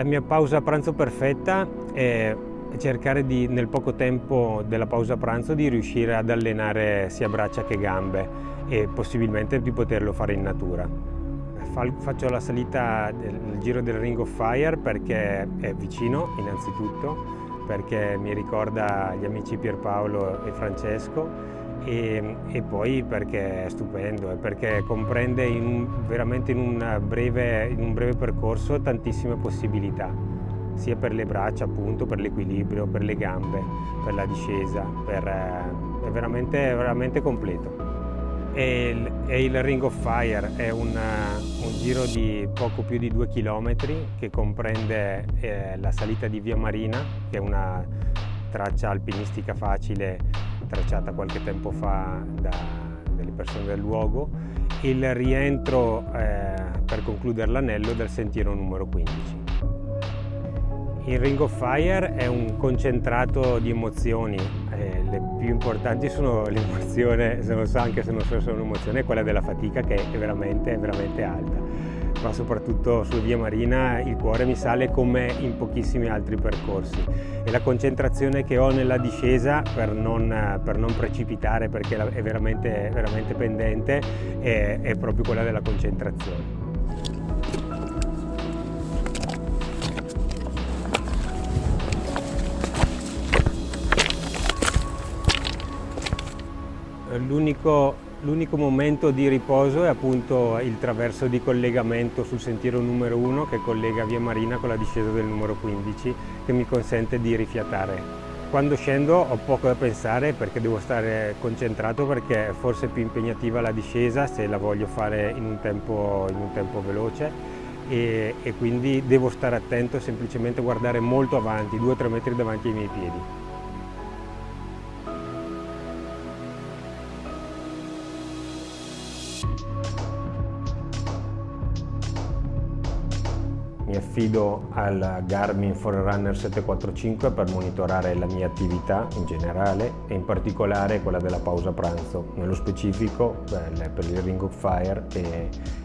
la mia pausa pranzo perfetta è cercare di, nel poco tempo della pausa pranzo di riuscire ad allenare sia braccia che gambe e possibilmente di poterlo fare in natura. Faccio la salita del giro del Ring of Fire perché è vicino innanzitutto, perché mi ricorda gli amici Pierpaolo e Francesco e, e, poi perché è stupendo perché comprende in, veramente in, breve, in, un breve percorso tantissime possibilità sia per le braccia appunto, per l'equilibrio, per le gambe, per la discesa, per, eh, è veramente, veramente completo. E il, e il, Ring of Fire è un, un, giro di poco più di due chilometri che comprende eh, la salita di Via Marina, che è una traccia alpinistica facile tracciata qualche tempo fa da delle persone del luogo, il rientro eh, per concludere l'anello del sentiero numero 15. Il Ring of Fire è un concentrato di emozioni, eh, le più importanti sono l'emozione, se non so anche se non so se è un'emozione, quella della fatica che è veramente, veramente alta ma soprattutto su Via Marina il cuore mi sale come in pochissimi altri percorsi e la concentrazione che ho nella discesa per non, per non precipitare perché è veramente, veramente pendente è, è proprio quella della concentrazione. L'unico L'unico momento di riposo è appunto il traverso di collegamento sul sentiero numero 1 che collega Via Marina con la discesa del numero 15 che mi consente di rifiatare. Quando scendo ho poco da pensare perché devo stare concentrato perché è forse più impegnativa la discesa se la voglio fare in un tempo, in un tempo veloce e, e quindi devo stare attento semplicemente guardare molto avanti, 2-3 metri davanti ai miei piedi. Mi affido al Garmin Forerunner 745 per monitorare la mia attività in generale e in particolare quella della pausa pranzo. Nello specifico per il Ring of Fire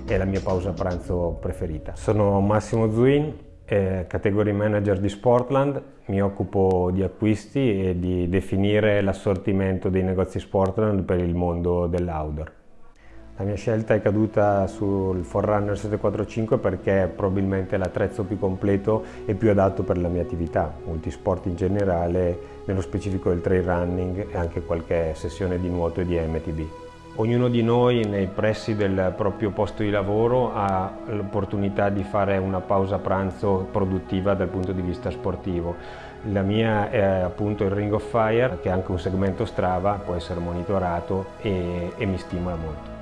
è la mia pausa pranzo preferita. Sono Massimo Zuin, eh, category manager di Sportland, mi occupo di acquisti e di definire l'assortimento dei negozi Sportland per il mondo dell'outdoor. La mia scelta è caduta sul Forerunner 745 perché è probabilmente l'attrezzo più completo e più adatto per la mia attività, multisport in generale, nello specifico il trail running e anche qualche sessione di nuoto e di MTB. Ognuno di noi nei pressi del proprio posto di lavoro ha l'opportunità di fare una pausa pranzo produttiva dal punto di vista sportivo. La mia è appunto il Ring of Fire che è anche un segmento Strava, può essere monitorato e, e mi stimola molto.